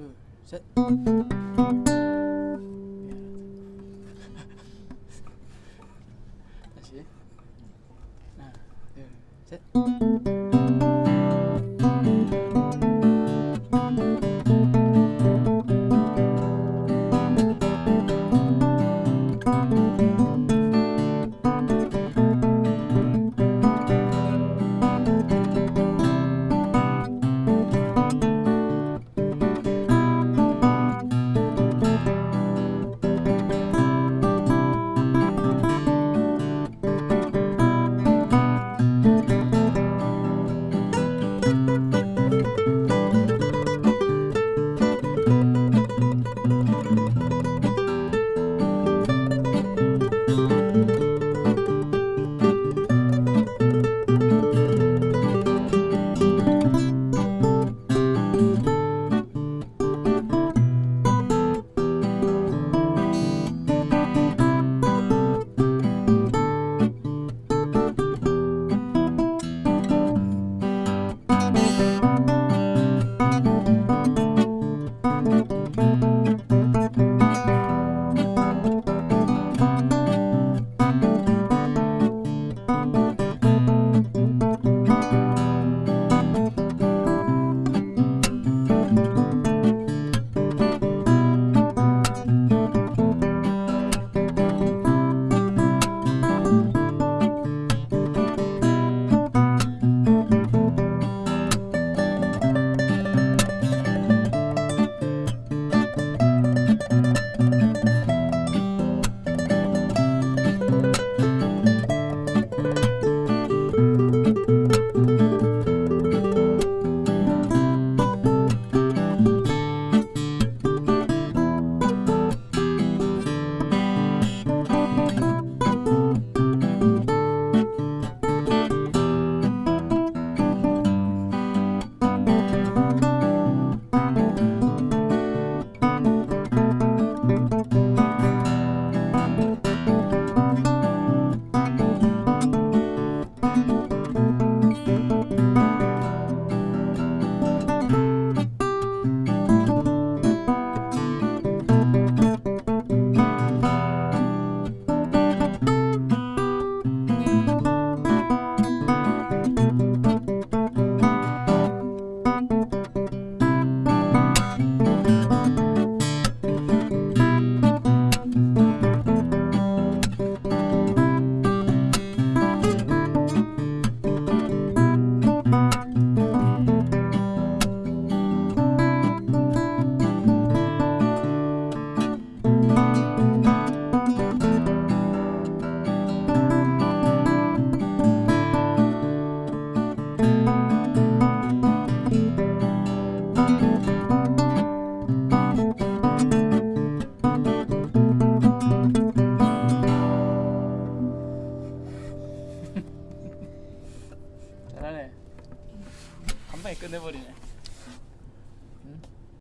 둘, 셋. 다시. 하나, 둘, 셋. 끝내버리네.